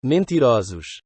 Mentirosos.